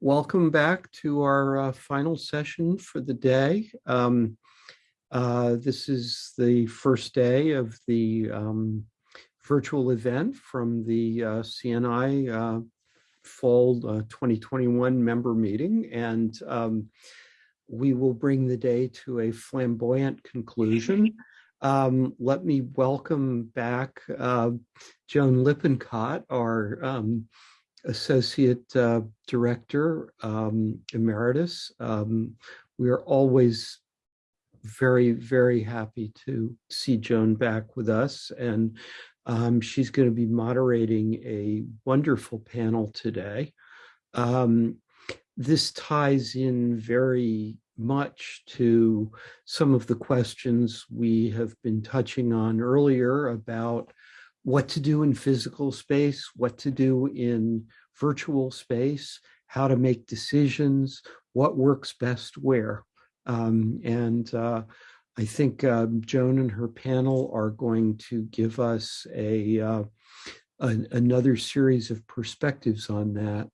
Welcome back to our uh, final session for the day. Um, uh, this is the first day of the um, virtual event from the uh, CNI uh, Fall uh, 2021 member meeting. And um, we will bring the day to a flamboyant conclusion. Um, let me welcome back uh, Joan Lippincott, our um, Associate uh, Director um, Emeritus. Um, we are always very, very happy to see Joan back with us. And um, she's going to be moderating a wonderful panel today. Um, this ties in very much to some of the questions we have been touching on earlier about what to do in physical space, what to do in virtual space, how to make decisions, what works best where. Um, and uh, I think uh, Joan and her panel are going to give us a, uh, another series of perspectives on that.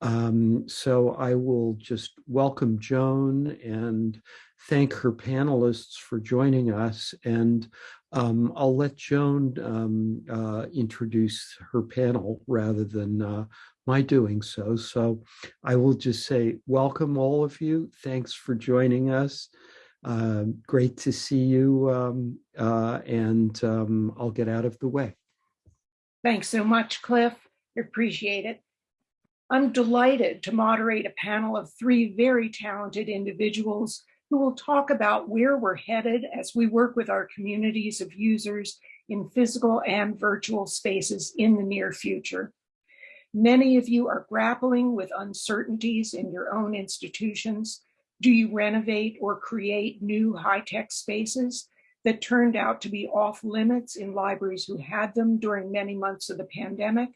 Um, so I will just welcome Joan and thank her panelists for joining us. And um, I'll let Joan um, uh, introduce her panel rather than uh, my doing so. So I will just say welcome all of you. Thanks for joining us. Uh, great to see you um, uh, and um, I'll get out of the way. Thanks so much, Cliff. Appreciate it. I'm delighted to moderate a panel of three very talented individuals who will talk about where we're headed as we work with our communities of users in physical and virtual spaces in the near future. Many of you are grappling with uncertainties in your own institutions. Do you renovate or create new high-tech spaces that turned out to be off limits in libraries who had them during many months of the pandemic?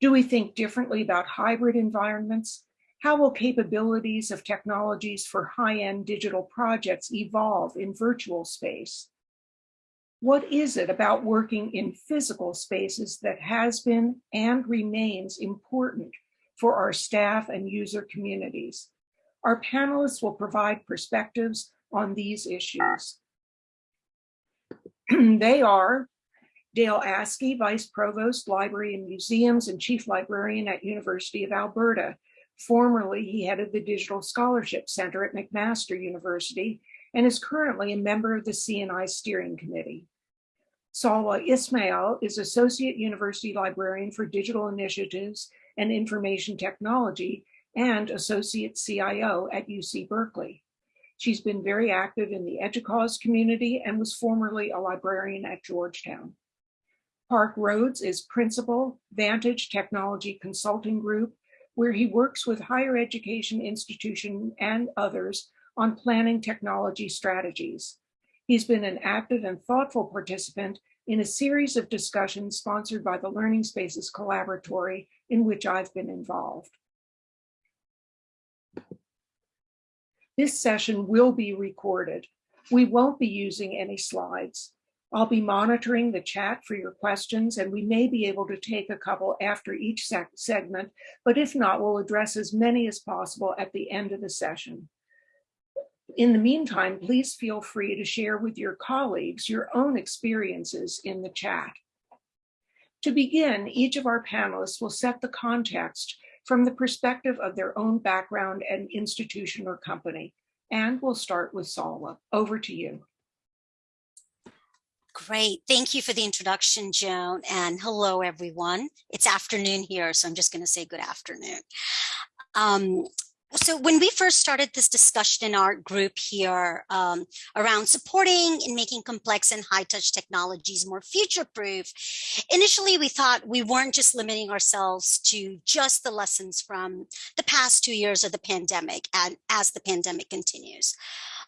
Do we think differently about hybrid environments? How will capabilities of technologies for high-end digital projects evolve in virtual space? What is it about working in physical spaces that has been and remains important for our staff and user communities? Our panelists will provide perspectives on these issues. they are Dale Askey, Vice Provost, Library and Museums and Chief Librarian at University of Alberta. Formerly, he headed the Digital Scholarship Center at McMaster University and is currently a member of the CNI Steering Committee. Salwa Ismail is Associate University Librarian for Digital Initiatives and Information Technology and Associate CIO at UC Berkeley. She's been very active in the EDUCAUSE community and was formerly a librarian at Georgetown. Park Rhodes is principal, Vantage Technology Consulting Group, where he works with higher education institution and others on planning technology strategies. He's been an active and thoughtful participant in a series of discussions sponsored by the Learning Spaces Collaboratory in which I've been involved. This session will be recorded. We won't be using any slides. I'll be monitoring the chat for your questions and we may be able to take a couple after each segment, but if not, we'll address as many as possible at the end of the session. In the meantime, please feel free to share with your colleagues your own experiences in the chat. To begin, each of our panelists will set the context from the perspective of their own background and institution or company. And we'll start with Salwa. Over to you. Great. Thank you for the introduction, Joan. And hello, everyone. It's afternoon here, so I'm just going to say good afternoon. Um, so when we first started this discussion in our group here um, around supporting and making complex and high touch technologies more future proof, initially we thought we weren't just limiting ourselves to just the lessons from the past two years of the pandemic and as the pandemic continues.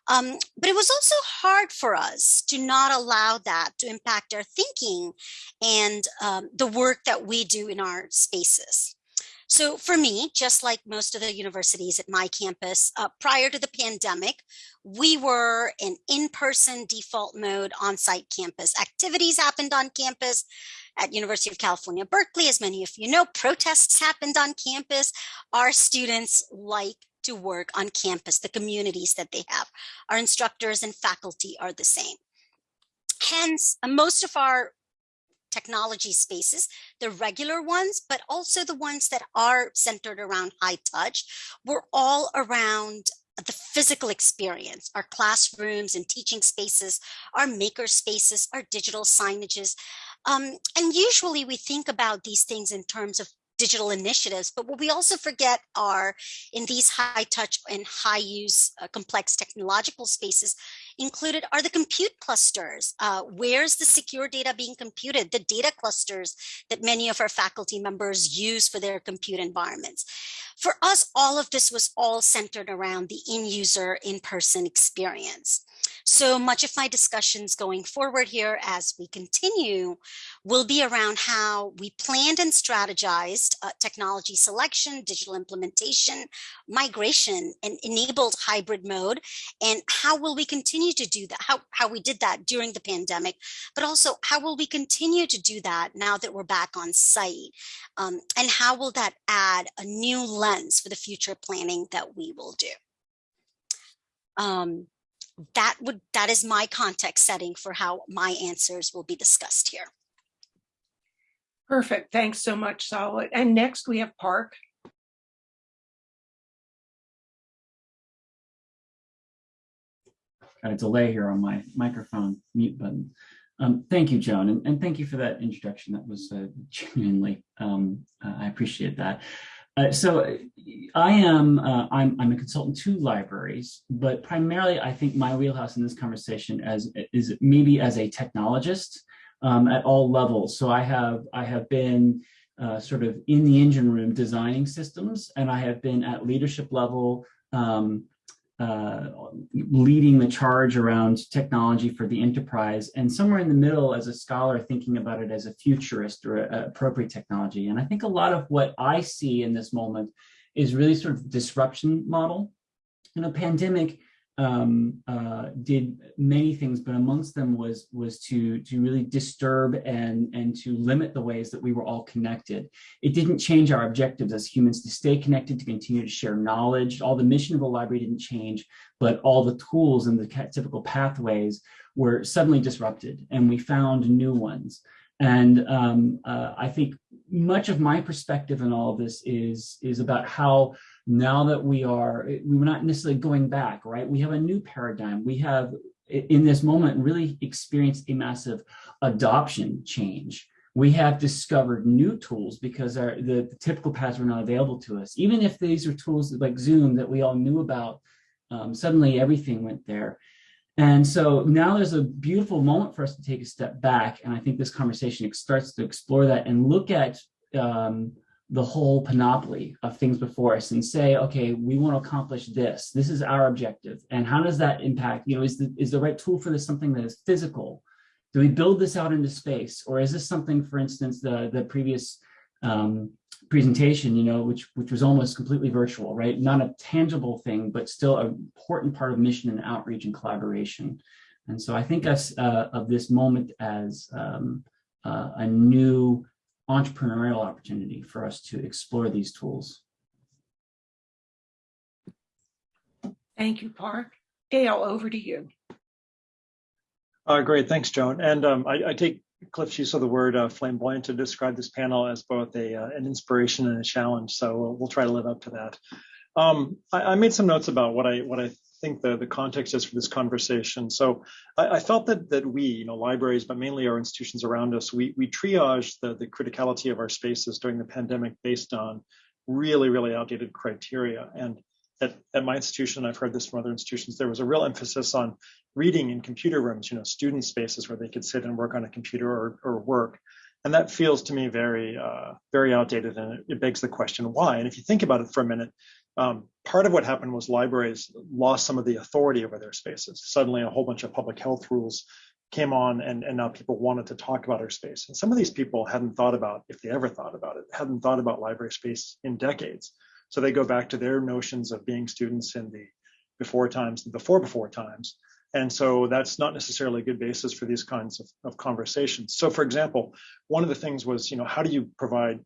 Um, but it was also hard for us to not allow that to impact our thinking and um, the work that we do in our spaces. So for me, just like most of the universities at my campus, uh, prior to the pandemic, we were in in-person default mode on-site campus. Activities happened on campus, at University of California, Berkeley. As many of you know, protests happened on campus. Our students like to work on campus, the communities that they have. Our instructors and faculty are the same. Hence, most of our technology spaces, the regular ones, but also the ones that are centered around high touch, were all around the physical experience, our classrooms and teaching spaces, our maker spaces, our digital signages. Um, and usually we think about these things in terms of digital initiatives, but what we also forget are in these high touch and high use uh, complex technological spaces included are the compute clusters. Uh, where's the secure data being computed? The data clusters that many of our faculty members use for their compute environments. For us, all of this was all centered around the in-user in-person experience. So much of my discussions going forward here as we continue will be around how we planned and strategized uh, technology selection, digital implementation, migration, and enabled hybrid mode. And how will we continue to do that? How, how we did that during the pandemic, but also how will we continue to do that now that we're back on site? Um, and how will that add a new lens for the future planning that we will do? Um, that would that is my context setting for how my answers will be discussed here. Perfect. Thanks so much, Salwa. And next we have Park. Got a delay here on my microphone mute button. Um, thank you, Joan, and, and, thank you for that introduction. That was uh, genuinely, um, uh, I appreciate that. Uh, so I am, uh, I'm, I'm a consultant to libraries, but primarily I think my wheelhouse in this conversation as is maybe as a technologist um, at all levels. So I have, I have been uh, sort of in the engine room designing systems, and I have been at leadership level um, uh, leading the charge around technology for the enterprise and somewhere in the middle as a scholar thinking about it as a futurist or a, a appropriate technology. And I think a lot of what I see in this moment is really sort of disruption model. In a pandemic, um, uh, did many things, but amongst them was was to to really disturb and and to limit the ways that we were all connected. It didn't change our objectives as humans to stay connected, to continue to share knowledge. All the mission of the library didn't change, but all the tools and the typical pathways were suddenly disrupted, and we found new ones. And um, uh, I think much of my perspective in all of this is is about how now that we are, we're not necessarily going back, right? We have a new paradigm. We have, in this moment, really experienced a massive adoption change. We have discovered new tools because our, the, the typical paths were not available to us. Even if these are tools like Zoom that we all knew about, um, suddenly everything went there. And so now there's a beautiful moment for us to take a step back. And I think this conversation starts to explore that and look at um, the whole panoply of things before us and say, okay, we want to accomplish this. This is our objective. And how does that impact, you know, is the, is the right tool for this something that is physical? Do we build this out into space? Or is this something, for instance, the, the previous um, presentation, you know, which, which was almost completely virtual, right? Not a tangible thing, but still an important part of mission and outreach and collaboration. And so I think us uh, of this moment as um, uh, a new entrepreneurial opportunity for us to explore these tools. Thank you, Park. Dale, over to you. Uh, great, thanks, Joan. And um, I, I, take Cliff's use of the word uh, flamboyant to describe this panel as both a uh, an inspiration and a challenge. So we'll, we'll, try to live up to that. Um, I, I, made some notes about what I what I think the, the context is for this conversation. So I, I, felt that that we, you know, libraries, but mainly our institutions around us, we we triage the, the criticality of our spaces during the pandemic based on really, really outdated criteria. And at, at my institution, I've heard this from other institutions, there was a real emphasis on reading in computer rooms, you know, student spaces where they could sit and work on a computer or, or work. And that feels to me very, uh, very outdated. And it, it begs the question, why? And if you think about it for a minute, um, part of what happened was libraries lost some of the authority over their spaces. Suddenly, a whole bunch of public health rules came on, and, and now people wanted to talk about our space. And some of these people hadn't thought about, if they ever thought about it, hadn't thought about library space in decades. So they go back to their notions of being students in the before times, the before before times, And so that's not necessarily a good basis for these kinds of, of conversations. So for example, one of the things was, you know, how do you provide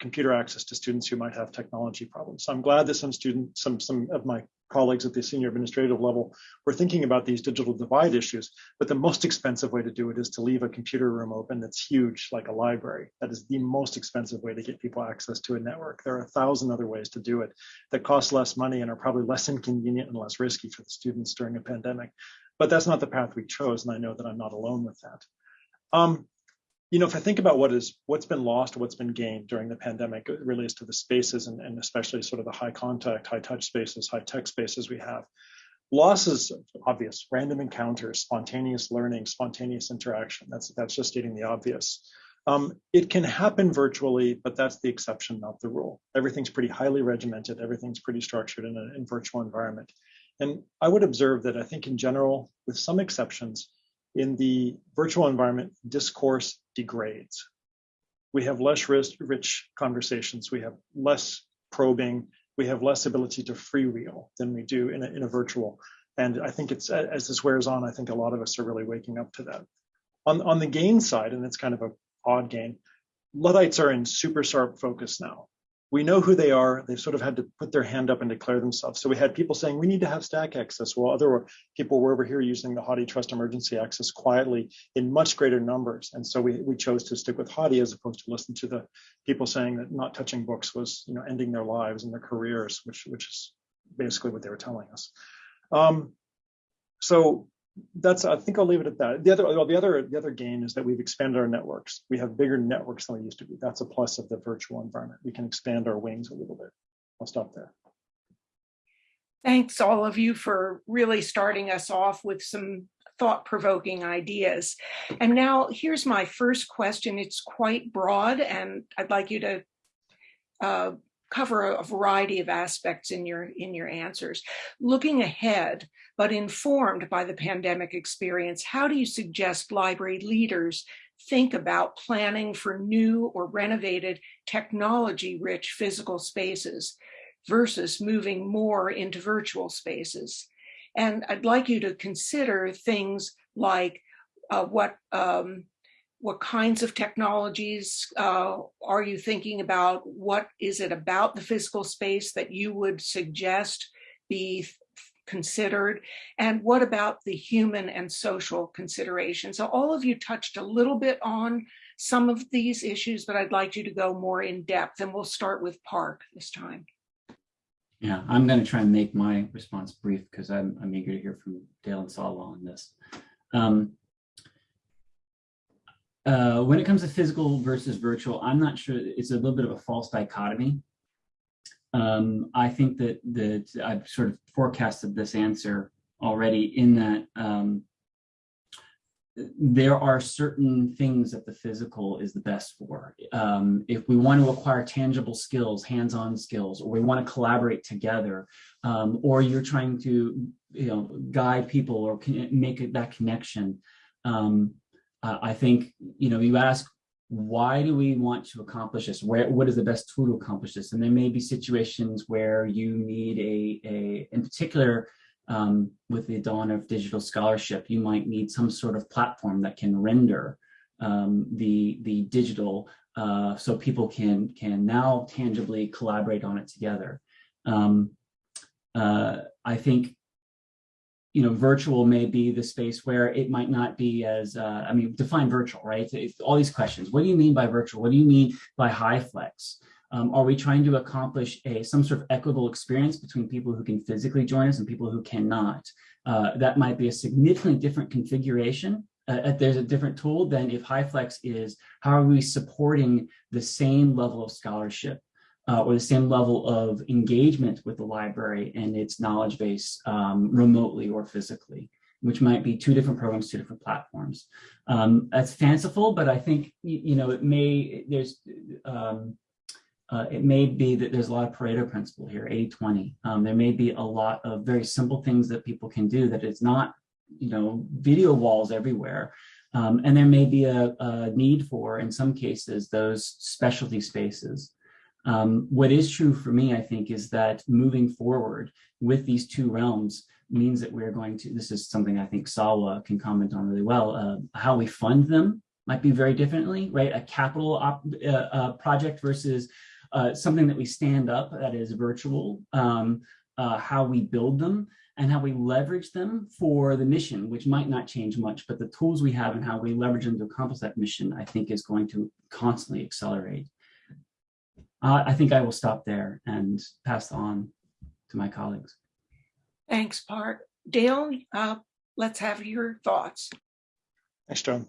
computer access to students who might have technology problems. So I'm glad that some students, some, some of my colleagues at the senior administrative level were thinking about these digital divide issues, but the most expensive way to do it is to leave a computer room open that's huge, like a library. That is the most expensive way to get people access to a network. There are a thousand other ways to do it that cost less money and are probably less inconvenient and less risky for the students during a pandemic. But that's not the path we chose, and I know that I'm not alone with that. Um, you know, if I think about what is what's been lost, what's been gained during the pandemic, it really is to the spaces and, and especially sort of the high contact, high touch spaces, high tech spaces we have. Loss is obvious, random encounters, spontaneous learning, spontaneous interaction. That's that's just stating the obvious. Um, it can happen virtually, but that's the exception, not the rule. Everything's pretty highly regimented. Everything's pretty structured in a in virtual environment. And I would observe that I think in general, with some exceptions, in the virtual environment, discourse degrades. We have less rich conversations. We have less probing. We have less ability to freewheel than we do in a, in a virtual. And I think it's as this wears on, I think a lot of us are really waking up to that. On, on the gain side, and it's kind of a odd gain, Luddites are in super sharp focus now we know who they are. They've sort of had to put their hand up and declare themselves. So we had people saying we need to have stack access. Well, other people were over here using the Hathi HathiTrust emergency access quietly in much greater numbers. And so we, we chose to stick with Hathi as opposed to listen to the people saying that not touching books was you know ending their lives and their careers, which which is basically what they were telling us. Um, so that's I think I'll leave it at that. The other well, the other the other gain is that we've expanded our networks. We have bigger networks than we used to be. That's a plus of the virtual environment. We can expand our wings a little bit. I'll stop there. Thanks all of you for really starting us off with some thought-provoking ideas. And now here's my first question. It's quite broad and I'd like you to uh, cover a variety of aspects in your in your answers. Looking ahead, but informed by the pandemic experience, how do you suggest library leaders think about planning for new or renovated technology-rich physical spaces versus moving more into virtual spaces? And I'd like you to consider things like uh, what um, what kinds of technologies uh, are you thinking about? What is it about the physical space that you would suggest be considered? And what about the human and social considerations? So all of you touched a little bit on some of these issues, but I'd like you to go more in depth and we'll start with Park this time. Yeah, I'm going to try and make my response brief because I'm, I'm eager to hear from Dale and Salwa on this. Um, uh, when it comes to physical versus virtual, I'm not sure it's a little bit of a false dichotomy. Um, I think that that I've sort of forecasted this answer already in that um, there are certain things that the physical is the best for. Um, if we want to acquire tangible skills, hands-on skills, or we want to collaborate together, um, or you're trying to you know guide people or make that connection, um, uh, I think, you know, you ask, why do we want to accomplish this? Where, what is the best tool to accomplish this? And there may be situations where you need a, a in particular, um, with the dawn of digital scholarship, you might need some sort of platform that can render um, the, the digital uh, so people can, can now tangibly collaborate on it together. Um, uh, I think you know, virtual may be the space where it might not be as, uh, I mean, define virtual, right? It's all these questions. What do you mean by virtual? What do you mean by HyFlex? Um, are we trying to accomplish a some sort of equitable experience between people who can physically join us and people who cannot? Uh, that might be a significantly different configuration. Uh, there's a different tool than if HyFlex is how are we supporting the same level of scholarship uh, or the same level of engagement with the library and its knowledge base um, remotely or physically, which might be two different programs, two different platforms. Um, that's fanciful, but I think, you, know, it may, there's, um, uh, it may be that there's a lot of Pareto principle here, 80-20. Um, there may be a lot of very simple things that people can do that it's not, you know, video walls everywhere. Um, and there may be a, a, need for, in some cases, those specialty spaces. Um, what is true for me, I think, is that moving forward with these two realms, means that we're going to, this is something I think Salwa can comment on really well, uh, how we fund them might be very differently, right? A capital op, uh, uh, project versus uh, something that we stand up that is virtual, um, uh, how we build them and how we leverage them for the mission, which might not change much, but the tools we have and how we leverage them to accomplish that mission, I think is going to constantly accelerate. Uh, I think I will stop there and pass on to my colleagues. Thanks, Park. Dale, uh, let's have your thoughts. Thanks, Joan.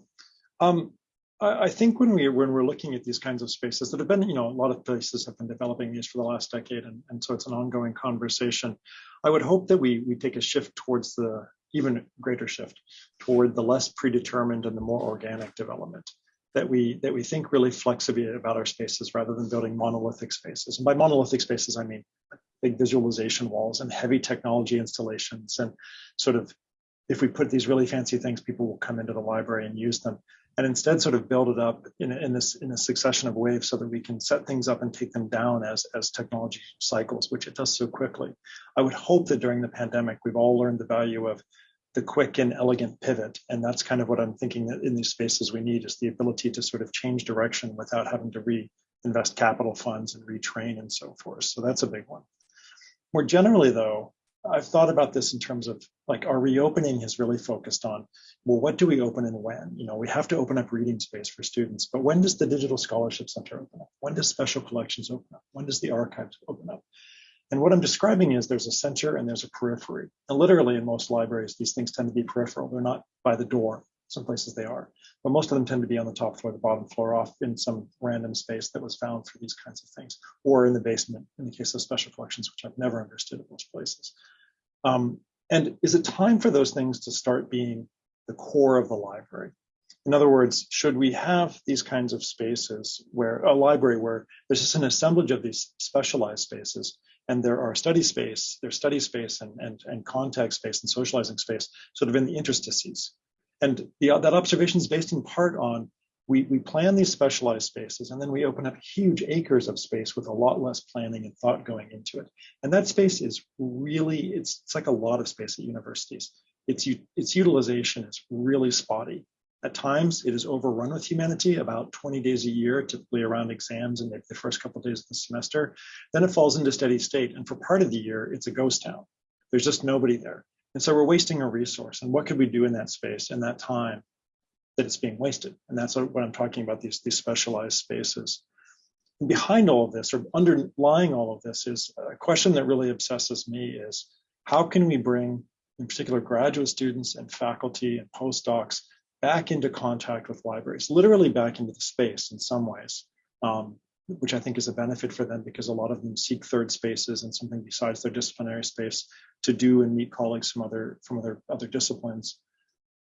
Um, I, I think when we when we're looking at these kinds of spaces that have been, you know, a lot of places have been developing these for the last decade, and, and so it's an ongoing conversation. I would hope that we we take a shift towards the even greater shift toward the less predetermined and the more organic development that we that we think really flexibly about our spaces rather than building monolithic spaces. And by monolithic spaces, I mean big visualization walls and heavy technology installations and sort of if we put these really fancy things, people will come into the library and use them. And instead sort of build it up in, in this in a succession of waves so that we can set things up and take them down as, as technology cycles, which it does so quickly. I would hope that during the pandemic, we've all learned the value of the quick and elegant pivot. And that's kind of what I'm thinking that in these spaces we need is the ability to sort of change direction without having to reinvest capital funds and retrain and so forth. So that's a big one. More generally, though, I've thought about this in terms of like our reopening has really focused on, well, what do we open and when? You know, we have to open up reading space for students, but when does the Digital Scholarship Center open up? When does special collections open up? When does the archives open up? And what I'm describing is there's a center and there's a periphery. And literally in most libraries, these things tend to be peripheral. They're not by the door. Some places they are, but most of them tend to be on the top floor, the bottom floor, off in some random space that was found for these kinds of things, or in the basement in the case of special collections, which I've never understood at most places. Um, and is it time for those things to start being the core of the library? In other words, should we have these kinds of spaces where a library where there's just an assemblage of these specialized spaces and there are study space, there's study space and, and, and contact space and socializing space sort of in the interstices. And the, uh, that observation is based in part on we, we plan these specialized spaces and then we open up huge acres of space with a lot less planning and thought going into it. And that space is really, it's, it's like a lot of space at universities. Its, its utilization is really spotty. At times, it is overrun with humanity about 20 days a year, typically around exams and the first couple of days of the semester. Then it falls into steady state. And for part of the year, it's a ghost town. There's just nobody there. And so we're wasting a resource. And what could we do in that space in that time that it's being wasted? And that's what I'm talking about, these, these specialized spaces. And behind all of this, or underlying all of this, is a question that really obsesses me is how can we bring, in particular, graduate students and faculty and postdocs back into contact with libraries, literally back into the space in some ways, um, which I think is a benefit for them because a lot of them seek third spaces and something besides their disciplinary space to do and meet colleagues from other from other other disciplines.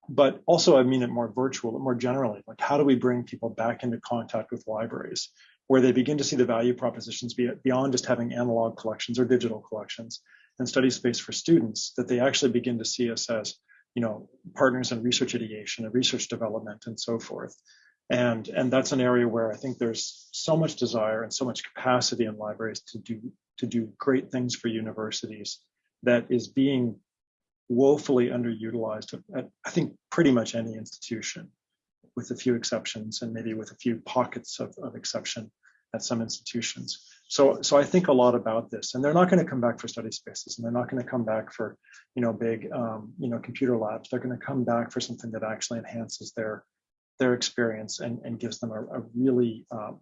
But also, I mean it more virtual, more generally, like how do we bring people back into contact with libraries where they begin to see the value propositions beyond just having analog collections or digital collections and study space for students, that they actually begin to see us as you know, partners in research ideation and research development and so forth. And, and that's an area where I think there's so much desire and so much capacity in libraries to do, to do great things for universities that is being woefully underutilized at, I think, pretty much any institution, with a few exceptions and maybe with a few pockets of, of exception at some institutions. So, so I think a lot about this, and they're not going to come back for study spaces, and they're not going to come back for, you know, big, um, you know, computer labs. They're going to come back for something that actually enhances their their experience and, and gives them a, a really um,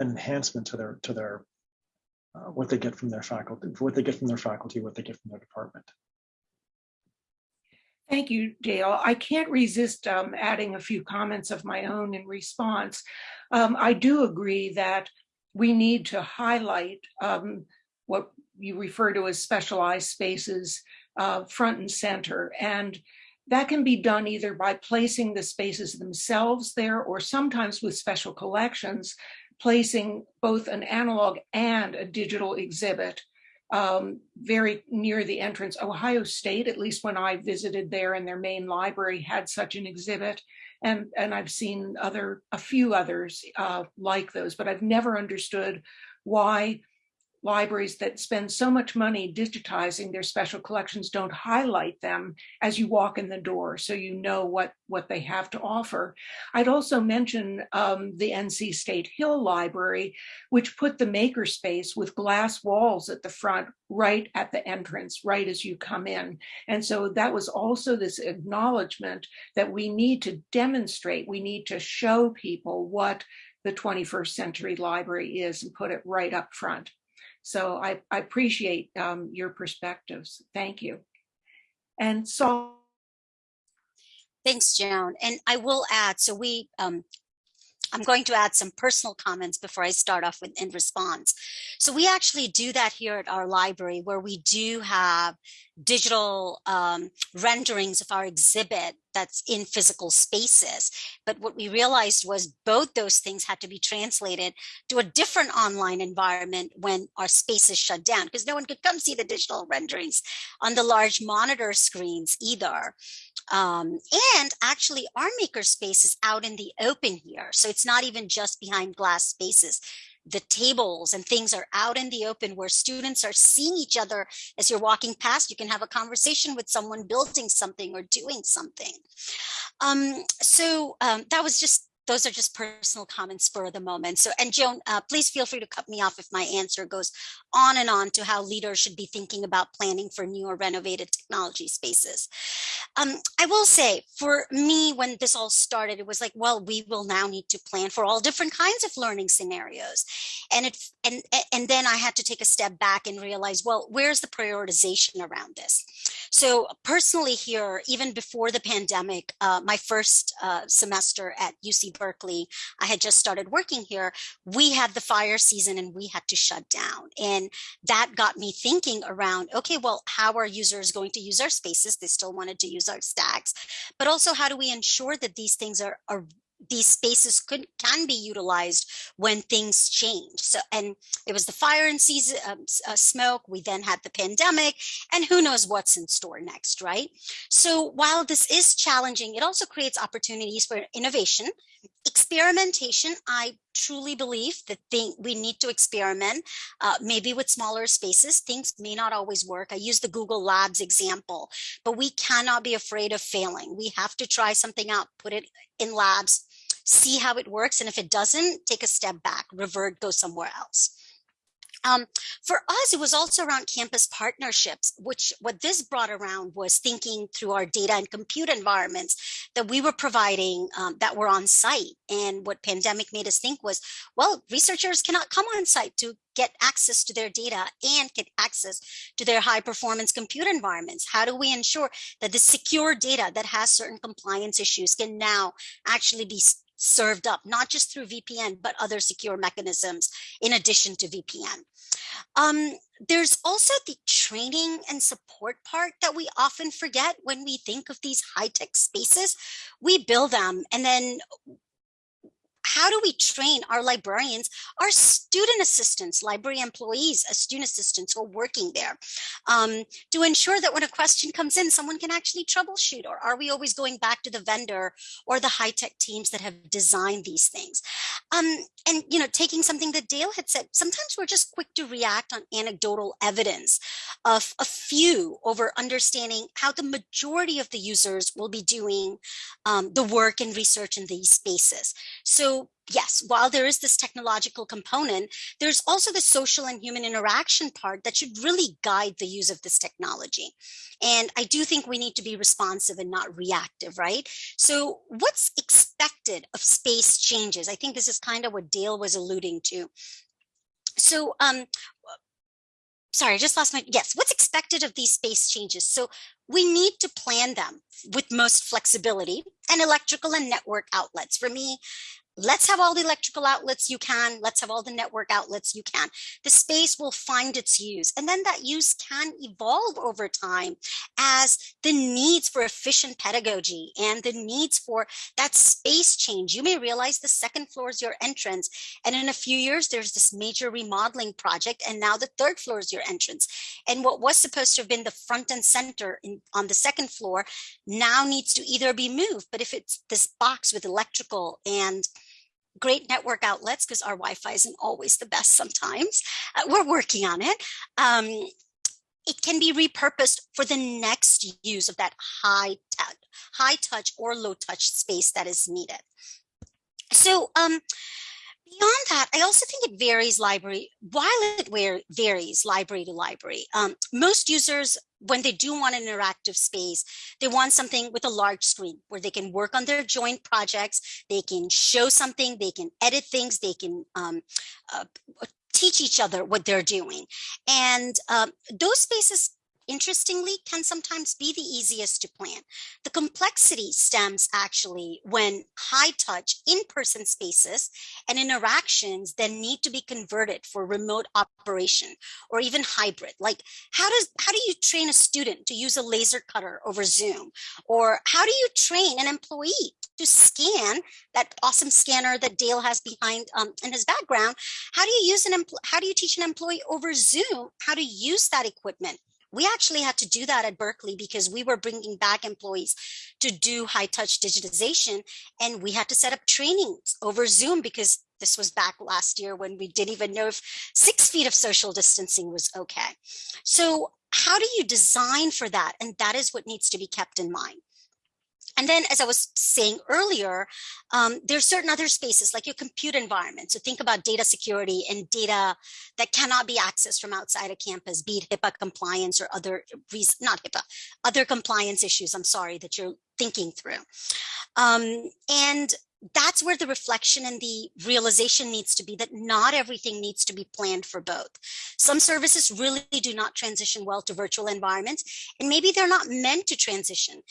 an enhancement to their to their uh, what they get from their faculty, what they get from their faculty, what they get from their department. Thank you, Dale. I can't resist um, adding a few comments of my own in response. Um, I do agree that we need to highlight um, what you refer to as specialized spaces uh, front and center. And that can be done either by placing the spaces themselves there or sometimes with special collections, placing both an analog and a digital exhibit um, very near the entrance. Ohio State, at least when I visited there in their main library, had such an exhibit. And, and I've seen other, a few others uh, like those, but I've never understood why libraries that spend so much money digitizing their special collections don't highlight them as you walk in the door so you know what what they have to offer. I'd also mention um, the NC State Hill Library, which put the makerspace with glass walls at the front right at the entrance, right as you come in. And so that was also this acknowledgement that we need to demonstrate, we need to show people what the 21st century library is and put it right up front. So I, I appreciate um, your perspectives. Thank you. And so Thanks, Joan. And I will add, so we, um, I'm going to add some personal comments before I start off with in response. So we actually do that here at our library where we do have digital um, renderings of our exhibit that's in physical spaces. But what we realized was both those things had to be translated to a different online environment when our spaces shut down because no one could come see the digital renderings on the large monitor screens either. Um, and actually our maker space is out in the open here. So it's not even just behind glass spaces the tables and things are out in the open where students are seeing each other as you're walking past. You can have a conversation with someone building something or doing something. Um, so um, that was just those are just personal comments for the moment. So, and Joan, uh, please feel free to cut me off if my answer goes on and on to how leaders should be thinking about planning for new or renovated technology spaces. Um, I will say for me, when this all started, it was like, well, we will now need to plan for all different kinds of learning scenarios. And it, and, and then I had to take a step back and realize, well, where's the prioritization around this? So personally here, even before the pandemic, uh, my first uh, semester at UC Berkeley, I had just started working here. We had the fire season and we had to shut down. And that got me thinking around, okay, well, how are users going to use our spaces? They still wanted to use our stacks, but also how do we ensure that these things are, are these spaces could can be utilized when things change. So, and it was the fire and season um, uh, smoke. We then had the pandemic, and who knows what's in store next, right? So, while this is challenging, it also creates opportunities for innovation, experimentation. I truly believe that thing, we need to experiment, uh, maybe with smaller spaces. Things may not always work. I use the Google Labs example, but we cannot be afraid of failing. We have to try something out, put it in labs, see how it works. And if it doesn't, take a step back, revert, go somewhere else. Um, for us, it was also around campus partnerships, which what this brought around was thinking through our data and compute environments that we were providing um, that were on site. And what pandemic made us think was, well, researchers cannot come on site to get access to their data and get access to their high performance compute environments. How do we ensure that the secure data that has certain compliance issues can now actually be served up, not just through VPN, but other secure mechanisms in addition to VPN. Um, there's also the training and support part that we often forget when we think of these high-tech spaces. We build them and then how do we train our librarians, our student assistants, library employees, as student assistants who are working there um, to ensure that when a question comes in, someone can actually troubleshoot or are we always going back to the vendor or the high-tech teams that have designed these things? Um, and, you know, taking something that Dale had said, sometimes we're just quick to react on anecdotal evidence of a few over understanding how the majority of the users will be doing um, the work and research in these spaces. Yes, while there is this technological component, there's also the social and human interaction part that should really guide the use of this technology. And I do think we need to be responsive and not reactive, right? So what's expected of space changes? I think this is kind of what Dale was alluding to. So um, sorry, I just lost my, yes, what's expected of these space changes? So we need to plan them with most flexibility and electrical and network outlets. For me, let's have all the electrical outlets you can. Let's have all the network outlets you can. The space will find its use and then that use can evolve over time as the needs for efficient pedagogy and the needs for that space change. You may realize the second floor is your entrance and in a few years there's this major remodeling project and now the third floor is your entrance. And what was supposed to have been the front and center in, on the second floor now needs to either be moved. But if it's this box with electrical and great network outlets because our Wi-Fi isn't always the best sometimes. Uh, we're working on it. Um, it can be repurposed for the next use of that high, high touch or low touch space that is needed. So um, beyond that, I also think it varies library, while it varies library to library. Um, most users, when they do want an interactive space, they want something with a large screen where they can work on their joint projects, they can show something, they can edit things, they can um, uh, teach each other what they're doing. And um, those spaces interestingly, can sometimes be the easiest to plan. The complexity stems actually when high touch in-person spaces and interactions then need to be converted for remote operation or even hybrid. Like how does how do you train a student to use a laser cutter over Zoom? Or how do you train an employee to scan that awesome scanner that Dale has behind um, in his background? How do you use an how do you teach an employee over Zoom how to use that equipment? We actually had to do that at Berkeley because we were bringing back employees to do high touch digitization. And we had to set up trainings over Zoom because this was back last year when we didn't even know if six feet of social distancing was okay. So how do you design for that? And that is what needs to be kept in mind. And then, as I was saying earlier, um, there's certain other spaces like your compute environment. So think about data security and data that cannot be accessed from outside of campus, be it HIPAA compliance or other, not HIPAA, other compliance issues, I'm sorry, that you're thinking through. Um, and that's where the reflection and the realization needs to be that not everything needs to be planned for both. Some services really do not transition well to virtual environments, and maybe they're not meant to transition.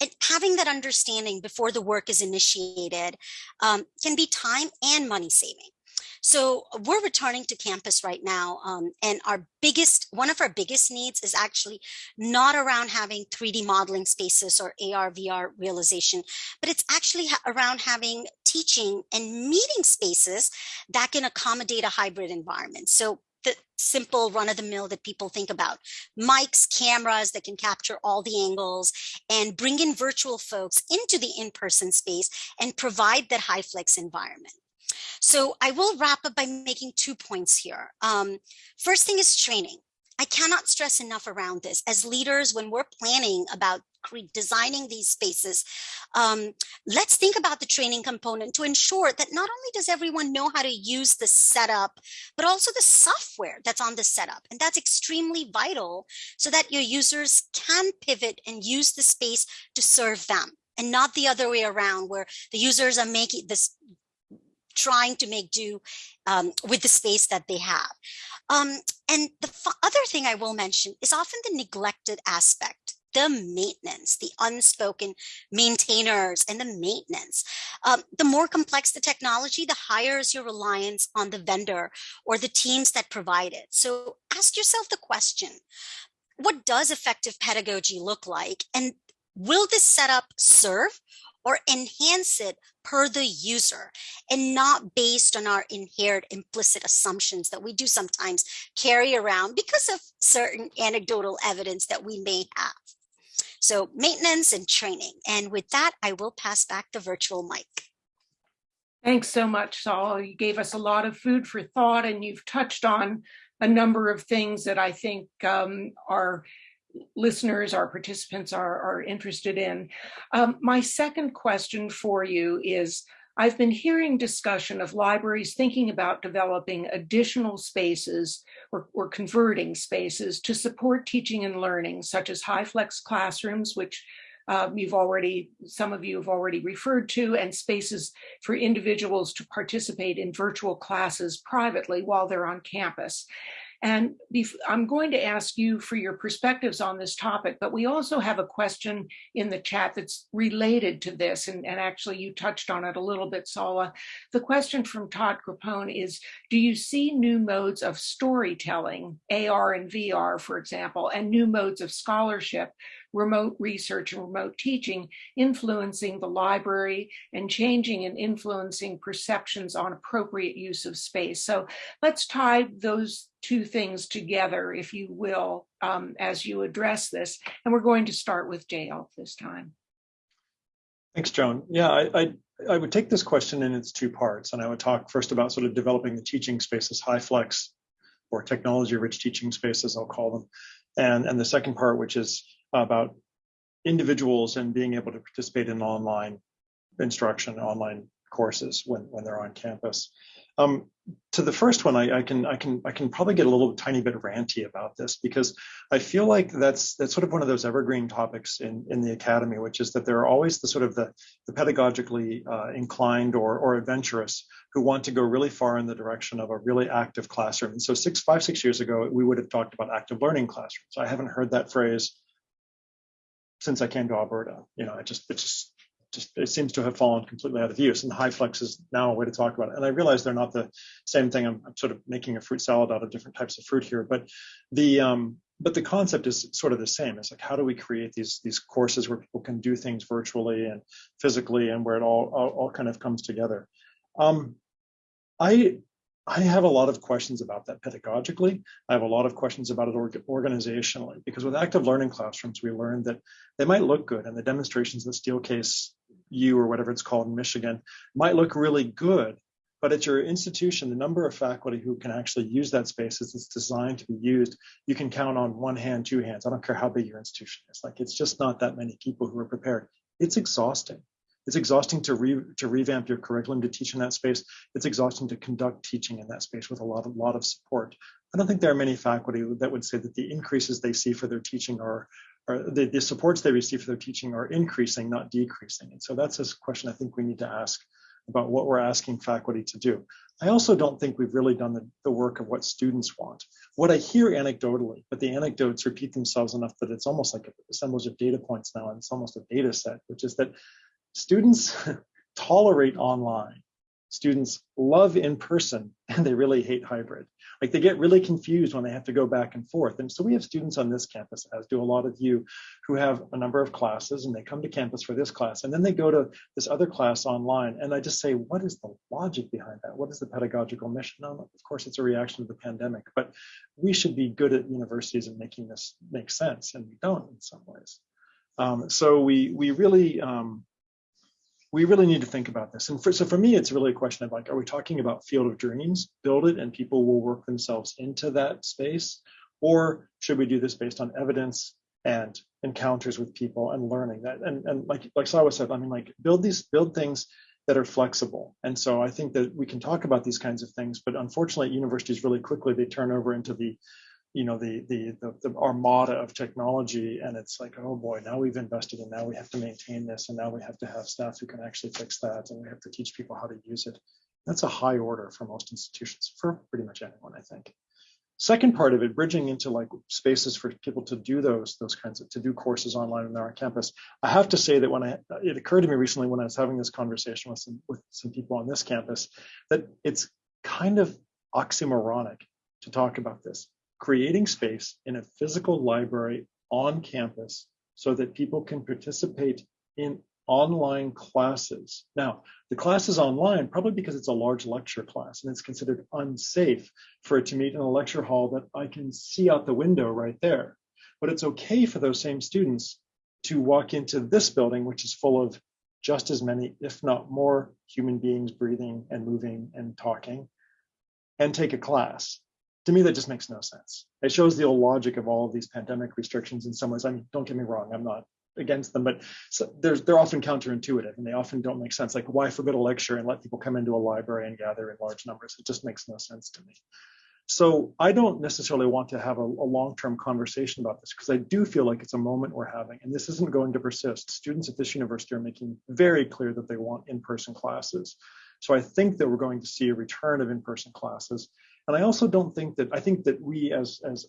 And having that understanding before the work is initiated um, can be time and money saving. So we're returning to campus right now. Um, and our biggest, one of our biggest needs is actually not around having 3D modeling spaces or AR, VR realization, but it's actually around having teaching and meeting spaces that can accommodate a hybrid environment. So the simple run of the mill that people think about. Mics, cameras that can capture all the angles and bring in virtual folks into the in-person space and provide that HyFlex environment. So I will wrap up by making two points here. Um, first thing is training. I cannot stress enough around this. As leaders, when we're planning about designing these spaces, um, let's think about the training component to ensure that not only does everyone know how to use the setup, but also the software that's on the setup. And that's extremely vital so that your users can pivot and use the space to serve them and not the other way around where the users are making this trying to make do um, with the space that they have. Um, and the other thing I will mention is often the neglected aspect the maintenance, the unspoken maintainers and the maintenance. Um, the more complex the technology, the higher is your reliance on the vendor or the teams that provide it. So ask yourself the question, what does effective pedagogy look like? And will this setup serve or enhance it per the user and not based on our inherent implicit assumptions that we do sometimes carry around because of certain anecdotal evidence that we may have. So maintenance and training. And with that, I will pass back the virtual mic. Thanks so much, Saul. You gave us a lot of food for thought and you've touched on a number of things that I think um, are listeners, our participants are, are interested in. Um, my second question for you is, I've been hearing discussion of libraries thinking about developing additional spaces or, or, converting spaces to support teaching and learning, such as HyFlex classrooms, which um, you've already, some of you have already referred to, and spaces for individuals to participate in virtual classes privately while they're on campus. And I'm going to ask you for your perspectives on this topic, but we also have a question in the chat that's related to this. And, and actually you touched on it a little bit, Salwa. The question from Todd Grappone is, do you see new modes of storytelling, AR and VR, for example, and new modes of scholarship remote research and remote teaching influencing the library and changing and influencing perceptions on appropriate use of space. So let's tie those two things together, if you will, um, as you address this. And we're going to start with Dale this time. Thanks, Joan. Yeah, I, I, I would take this question in its two parts, and I would talk first about sort of developing the teaching spaces, HyFlex or technology-rich teaching spaces, I'll call them, and and the second part, which is about individuals and being able to participate in online instruction, online courses when when they're on campus. Um, to the first one, I, I, can I can I can probably get a little tiny bit ranty about this because I feel like that's that's sort of one of those evergreen topics in in the academy, which is that there are always the sort of the, the pedagogically uh, inclined or or adventurous who want to go really far in the direction of a really active classroom. And so six five six years ago, we would have talked about active learning classrooms. I haven't heard that phrase since I came to Alberta. You know, it just it just just it seems to have fallen completely out of use and HyFlex is now a way to talk about it. And i realize they're not the same thing. I'm, I'm, sort of making a fruit salad out of different types of fruit here but the um but the concept is sort of the same. It's like how do we create these these courses where people can do things virtually and physically and where it all all, all kind of comes together? Um i I have a lot of questions about that pedagogically. I have a lot of questions about it organizationally because with active learning classrooms, we learned that they might look good and the demonstrations that Steelcase U or whatever it's called in Michigan might look really good, but at your institution, the number of faculty who can actually use that space as it's designed to be used, you can count on one hand, two hands. I don't care how big your institution is. Like it's just not that many people who are prepared. It's exhausting. It's exhausting to re, to revamp your curriculum to teach in that space. It's exhausting to conduct teaching in that space with a lot of lot of support. I don't think there are many faculty that would say that the increases they see for their teaching are, are the, the supports they receive for their teaching are increasing, not decreasing. And so that's a question I think we need to ask about what we're asking faculty to do. I also don't think we've really done the, the work of what students want. What I hear anecdotally, but the anecdotes repeat themselves enough that it's almost like a assemblage of data points now, and it's almost a data set, which is that students tolerate online. Students love in person and they really hate hybrid. Like they get really confused when they have to go back and forth. And so we have students on this campus, as do a lot of you, who have a number of classes and they come to campus for this class and then they go to this other class online. And I just say, what is the logic behind that? What is the pedagogical mission? Of course, it's a reaction to the pandemic, but we should be good at universities and making this make sense. And we don't in some ways. Um, so we, we really, um, we really need to think about this. And for, so for me, it's really a question of like, are we talking about field of dreams, build it and people will work themselves into that space? Or should we do this based on evidence and encounters with people and learning that? And, and like, like Salwa said, I mean, like build these, build things that are flexible. And so I think that we can talk about these kinds of things, but unfortunately universities really quickly, they turn over into the you know the, the the the armada of technology and it's like oh boy now we've invested and now we have to maintain this and now we have to have staff who can actually fix that and we have to teach people how to use it. That's a high order for most institutions for pretty much anyone i think. Second part of it bridging into like spaces for people to do those those kinds of to do courses online they're on campus. I have to say that when i it occurred to me recently when i was having this conversation with some with some people on this campus that it's kind of oxymoronic to talk about this creating space in a physical library on campus so that people can participate in online classes. Now, the class is online probably because it's a large lecture class and it's considered unsafe for it to meet in a lecture hall that I can see out the window right there. But it's okay for those same students to walk into this building, which is full of just as many, if not more, human beings breathing and moving and talking, and take a class to me, that just makes no sense. It shows the old logic of all of these pandemic restrictions in some ways. I mean, don't get me wrong, I'm not against them, but so they're often counterintuitive and they often don't make sense. Like why forbid a lecture and let people come into a library and gather in large numbers? It just makes no sense to me. So I don't necessarily want to have a, a long-term conversation about this because I do feel like it's a moment we're having and this isn't going to persist. Students at this university are making very clear that they want in-person classes. So I think that we're going to see a return of in-person classes. And I also don't think that, I think that we as, as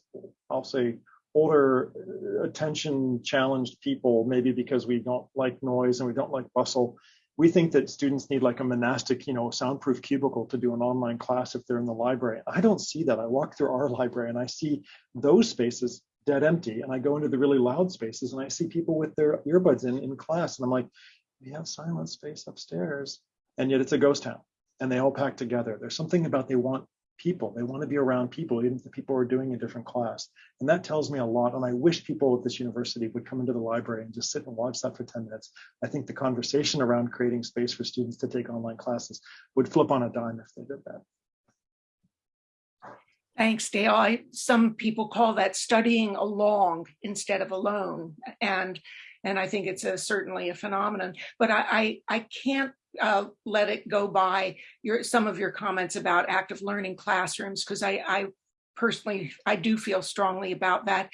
I'll say, older uh, attention challenged people, maybe because we don't like noise and we don't like bustle, we think that students need like a monastic, you know, soundproof cubicle to do an online class if they're in the library. I don't see that. I walk through our library and I see those spaces dead empty. And I go into the really loud spaces and I see people with their earbuds in in class. And I'm like, we have silent space upstairs. And yet it's a ghost town and they all pack together. There's something about they want people. They want to be around people, even if the people are doing a different class. And that tells me a lot. And I wish people at this university would come into the library and just sit and watch that for 10 minutes. I think the conversation around creating space for students to take online classes would flip on a dime if they did that. Thanks, Dale. I, some people call that studying along instead of alone. And and I think it's a, certainly a phenomenon. But I, I, I can't uh, let it go by your some of your comments about active learning classrooms because I, I personally I do feel strongly about that.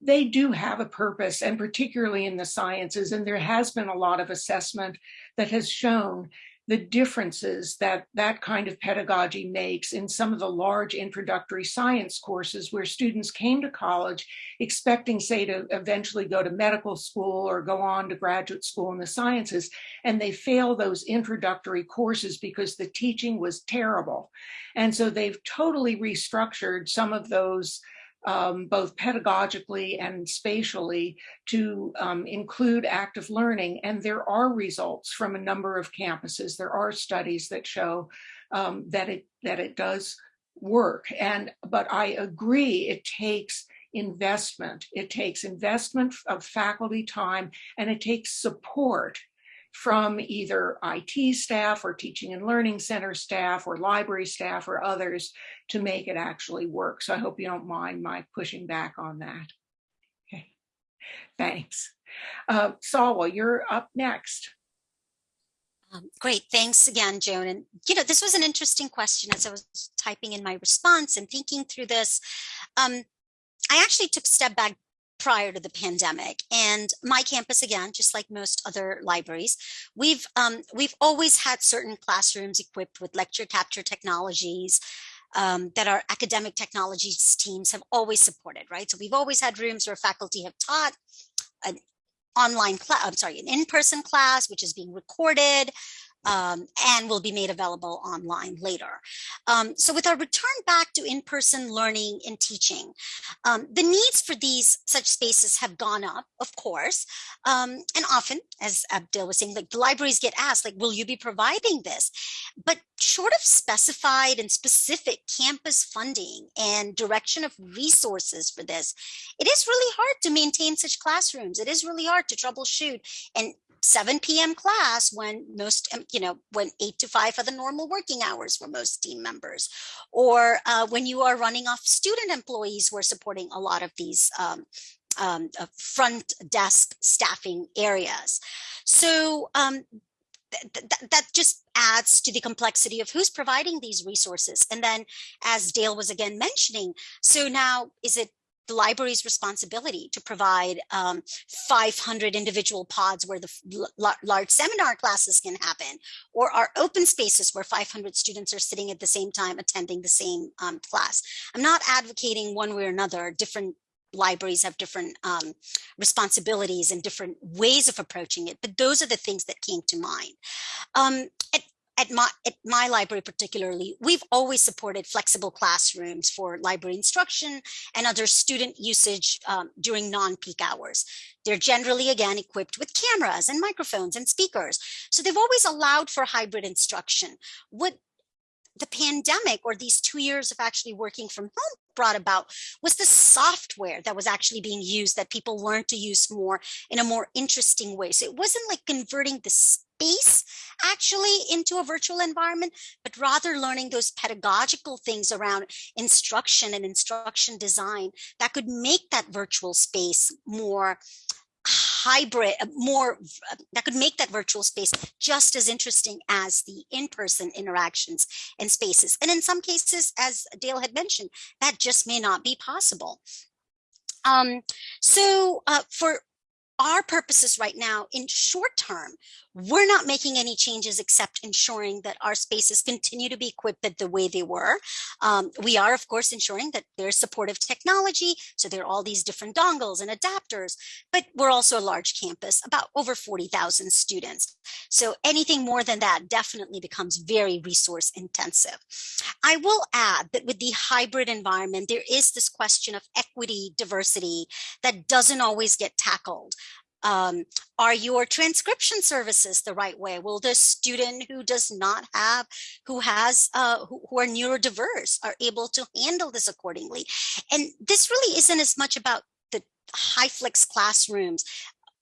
They do have a purpose, and particularly in the sciences, and there has been a lot of assessment that has shown the differences that that kind of pedagogy makes in some of the large introductory science courses where students came to college expecting, say, to eventually go to medical school or go on to graduate school in the sciences, and they fail those introductory courses because the teaching was terrible. And so they've totally restructured some of those um, both pedagogically and spatially to um, include active learning. And there are results from a number of campuses. There are studies that show um, that it that it does work. And but I agree, it takes investment. It takes investment of faculty time and it takes support from either IT staff or teaching and learning center staff or library staff or others to make it actually work. So I hope you don't mind my pushing back on that. Okay, thanks. Uh, you're up next. Um, great, thanks again, Joan. And you know, this was an interesting question as I was typing in my response and thinking through this. Um, I actually took a step back prior to the pandemic and my campus again just like most other libraries we've um, we've always had certain classrooms equipped with lecture capture technologies um, that our academic technologies teams have always supported right? So we've always had rooms where faculty have taught an online class i'm sorry an in-person class which is being recorded um, and will be made available online later. Um, so with our return back to in-person learning and teaching, um, the needs for these such spaces have gone up, of course, um, and often, as Abdul was saying, like the libraries get asked, like, will you be providing this? But short of specified and specific campus funding and direction of resources for this, it is really hard to maintain such classrooms. It is really hard to troubleshoot and 7 p.m. class when most, you know, when 8 to 5 are the normal working hours for most team members, or uh, when you are running off student employees who are supporting a lot of these um, um, uh, front desk staffing areas. So um, th th that just adds to the complexity of who's providing these resources. And then as Dale was again mentioning, so now is it the library's responsibility to provide um, 500 individual pods where the large seminar classes can happen, or our open spaces where 500 students are sitting at the same time attending the same um, class. I'm not advocating one way or another, different libraries have different um, responsibilities and different ways of approaching it, but those are the things that came to mind. Um, at at my, at my library particularly, we've always supported flexible classrooms for library instruction and other student usage um, during non-peak hours. They're generally, again, equipped with cameras and microphones and speakers. So they've always allowed for hybrid instruction. What the pandemic or these two years of actually working from home brought about was the software that was actually being used that people learned to use more in a more interesting way. So it wasn't like converting the space actually into a virtual environment, but rather learning those pedagogical things around instruction and instruction design that could make that virtual space more hybrid, uh, more uh, that could make that virtual space just as interesting as the in-person interactions and spaces. And in some cases, as Dale had mentioned, that just may not be possible. Um, so uh, for our purposes right now in short term, we're not making any changes except ensuring that our spaces continue to be equipped the way they were. Um, we are, of course, ensuring that there's supportive technology. So there are all these different dongles and adapters, but we're also a large campus, about over 40,000 students. So anything more than that definitely becomes very resource intensive. I will add that with the hybrid environment, there is this question of equity, diversity that doesn't always get tackled Um, are your transcription services the right way? Will the student who does not have, who has, uh, who, who are neurodiverse are able to handle this accordingly? And this really isn't as much about the HyFlex classrooms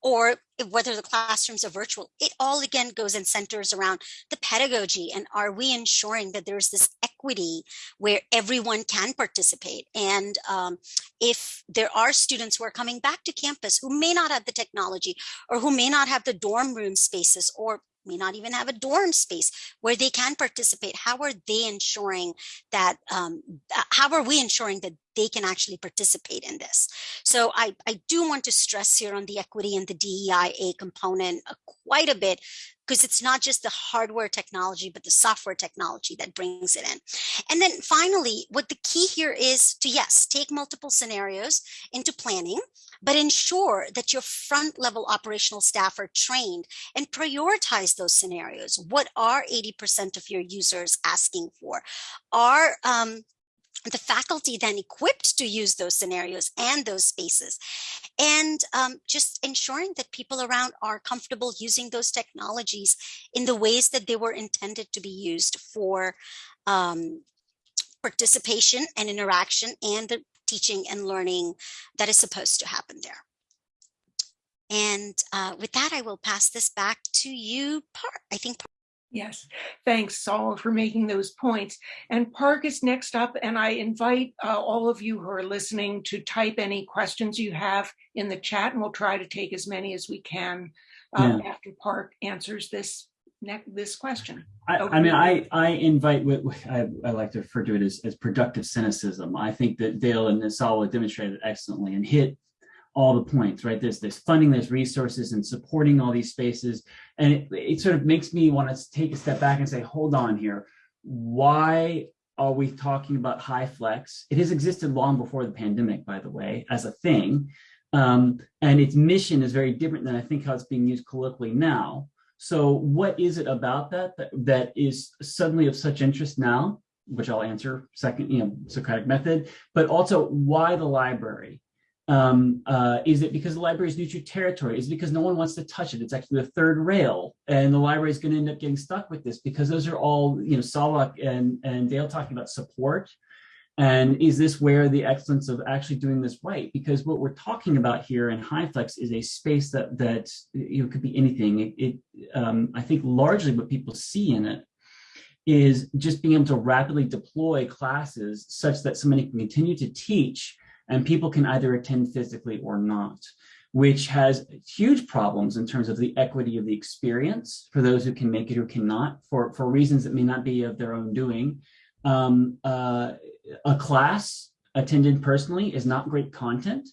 or whether the classrooms are virtual, it all again goes and centers around the pedagogy and are we ensuring that there's this equity where everyone can participate? And um, if there are students who are coming back to campus who may not have the technology or who may not have the dorm room spaces or may not even have a dorm space where they can participate how are they ensuring that um, how are we ensuring that they can actually participate in this. So I, I do want to stress here on the equity and the DEIA component uh, quite a bit because it's not just the hardware technology, but the software technology that brings it in. And then finally, what the key here is to, yes, take multiple scenarios into planning, but ensure that your front level operational staff are trained and prioritize those scenarios. What are 80% of your users asking for? Are um, the faculty then equipped to use those scenarios and those spaces and um, just ensuring that people around are comfortable using those technologies in the ways that they were intended to be used for um, participation and interaction and the teaching and learning that is supposed to happen there. And uh, with that, I will pass this back to you, Park. I think Yes, thanks, Salwa, for making those points. And Park is next up, and I invite uh, all of you who are listening to type any questions you have in the chat, and we'll try to take as many as we can um, yeah. after Park answers this this question. I, I mean, I, I invite, I, I like to refer to it as, as productive cynicism. I think that Dale and Salwa demonstrated excellently and hit all the points, right? There's there's funding, there's resources and supporting all these spaces. And it, it sort of makes me want to take a step back and say, hold on here. Why are we talking about HyFlex? It has existed long before the pandemic, by the way, as a thing. Um, and its mission is very different than I think how it's being used colloquially now. So what is it about that, that that is suddenly of such interest now, which I'll answer second, you know, Socratic method, but also why the library? Um, uh, is it because the library is neutral territory? Is it because no one wants to touch it? It's actually the third rail, and the library is going to end up getting stuck with this because those are all, you know, Salwa and, and Dale talking about support. And is this where the excellence of actually doing this right? Because what we're talking about here in HyFlex is a space that that you know could be anything. It, it um, I think largely what people see in it is just being able to rapidly deploy classes such that somebody can continue to teach and people can either attend physically or not, which has huge problems in terms of the equity of the experience for those who can make it or cannot for, for reasons that may not be of their own doing. Um, uh, a class attended personally is not great content.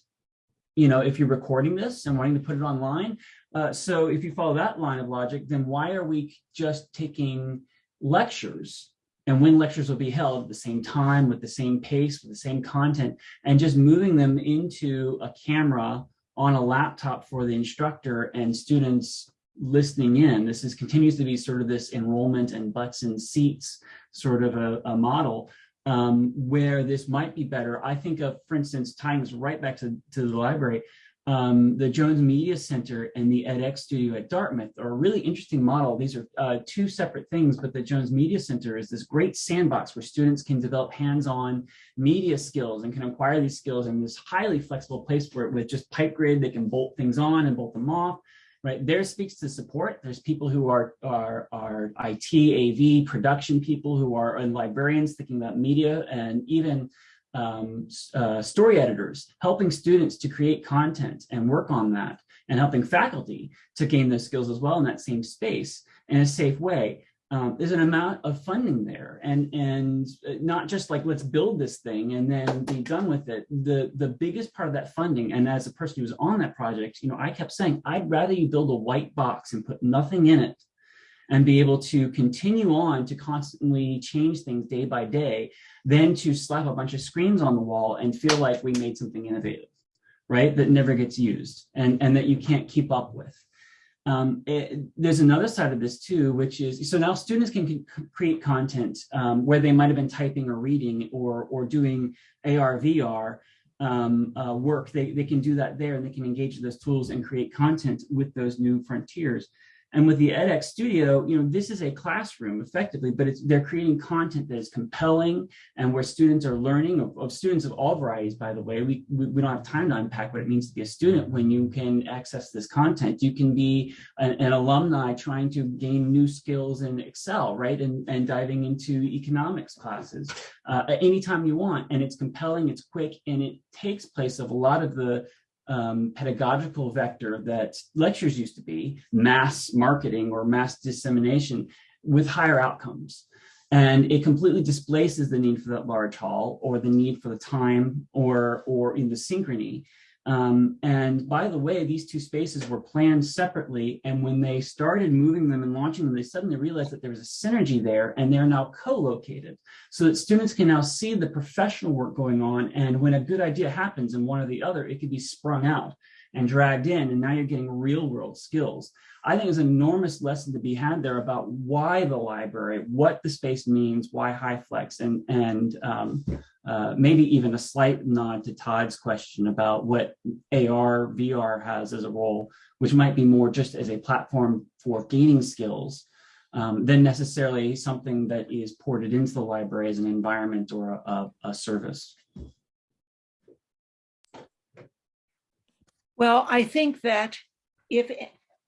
You know, if you're recording this and wanting to put it online. Uh, so if you follow that line of logic, then why are we just taking lectures and when lectures will be held at the same time with the same pace with the same content and just moving them into a camera on a laptop for the instructor and students listening in this is continues to be sort of this enrollment and butts and seats sort of a, a model um, where this might be better i think of for instance tying this right back to, to the library um, the Jones Media Center and the edX studio at Dartmouth are a really interesting model. These are uh, two separate things, but the Jones Media Center is this great sandbox where students can develop hands-on media skills and can acquire these skills in this highly flexible place where with just pipe grid, they can bolt things on and bolt them off. Right there speaks to support. There's people who are are are IT, AV, production people who are and librarians thinking about media and even um, uh, story editors, helping students to create content and work on that, and helping faculty to gain those skills as well in that same space in a safe way. Um, there's an amount of funding there and and not just like let's build this thing and then be done with it the the biggest part of that funding and as a person who was on that project you know i kept saying i'd rather you build a white box and put nothing in it and be able to continue on to constantly change things day by day than to slap a bunch of screens on the wall and feel like we made something innovative, right? That never gets used and, and that you can't keep up with. Um, it, there's another side of this too, which is, so now students can create content um, where they might have been typing or reading or, or doing AR, VR, um, uh, work. They, they can do that there and they can engage those tools and create content with those new frontiers. And with the edX studio, you know, this is a classroom effectively, but it's they're creating content that is compelling and where students are learning of, of students of all varieties, by the way. We, we, we, don't have time to unpack what it means to be a student when you can access this content. You can be an, an alumni trying to gain new skills in Excel, right? And, and diving into economics classes uh, at any time you want. And it's compelling, it's quick, and it takes place of a lot of the um, pedagogical vector that lectures used to be, mass marketing or mass dissemination with higher outcomes. And it completely displaces the need for that large hall or the need for the time or, or in the synchrony um, and by the way, these two spaces were planned separately. And when they started moving them and launching them, they suddenly realized that there was a synergy there and they're now co-located so that students can now see the professional work going on. And when a good idea happens in one or the other, it could be sprung out and dragged in. And now you're getting real world skills. I think there's an enormous lesson to be had there about why the library, what the space means, why HyFlex, and, and um, uh, maybe even a slight nod to Todd's question about what AR, VR has as a role, which might be more just as a platform for gaining skills um, than necessarily something that is ported into the library as an environment or a, a, a service. Well, I think that if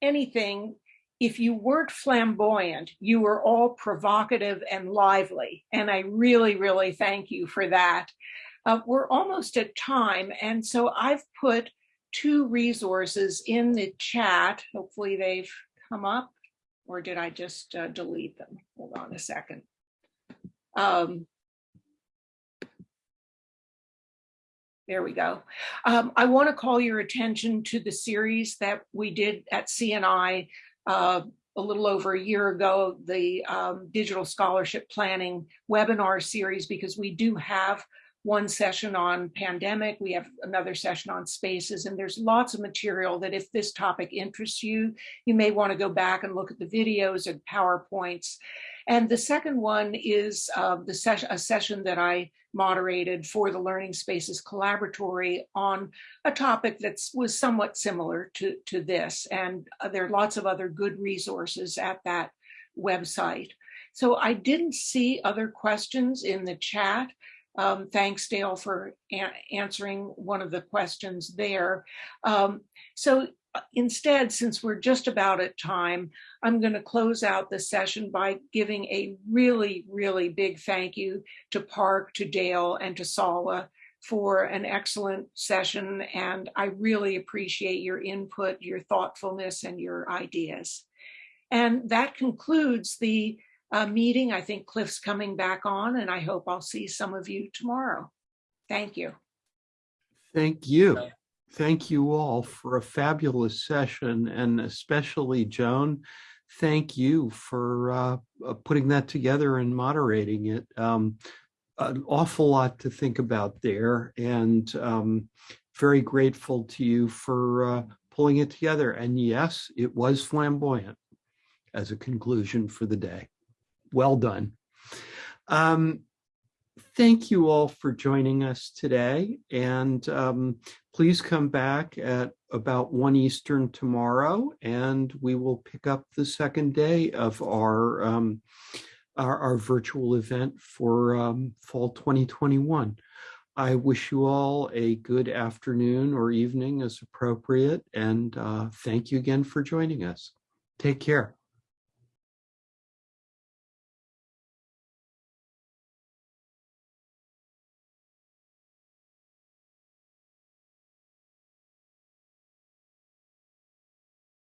anything, if you weren't flamboyant, you were all provocative and lively. And I really, really thank you for that. Uh, we're almost at time. And so I've put two resources in the chat. Hopefully they've come up or did I just uh, delete them? Hold on a second. Um, There we go. Um, I want to call your attention to the series that we did at CNI uh, a little over a year ago, the um, Digital Scholarship Planning webinar series, because we do have one session on pandemic, we have another session on spaces, and there's lots of material that if this topic interests you, you may want to go back and look at the videos and PowerPoints. And the second one is uh, the session, a session that I moderated for the Learning Spaces Collaboratory on a topic that was somewhat similar to, to this. And uh, there are lots of other good resources at that website. So I didn't see other questions in the chat. Um, thanks, Dale, for answering one of the questions there. Um, so uh, instead, since we're just about at time, I'm going to close out the session by giving a really, really big thank you to Park, to Dale, and to Salwa for an excellent session. And I really appreciate your input, your thoughtfulness, and your ideas. And that concludes the uh, meeting. I think Cliff's coming back on, and I hope I'll see some of you tomorrow. Thank you. Thank you. Thank you all for a fabulous session, and especially Joan, thank you for uh, putting that together and moderating it. Um, an awful lot to think about there, and um, very grateful to you for uh, pulling it together. And yes, it was flamboyant as a conclusion for the day. Well done. Um, thank you all for joining us today. And um, please come back at about 1 Eastern tomorrow, and we will pick up the second day of our, um, our, our, virtual event for um, fall 2021. I wish you all a good afternoon or evening as appropriate, and uh, thank you again for joining us. Take care.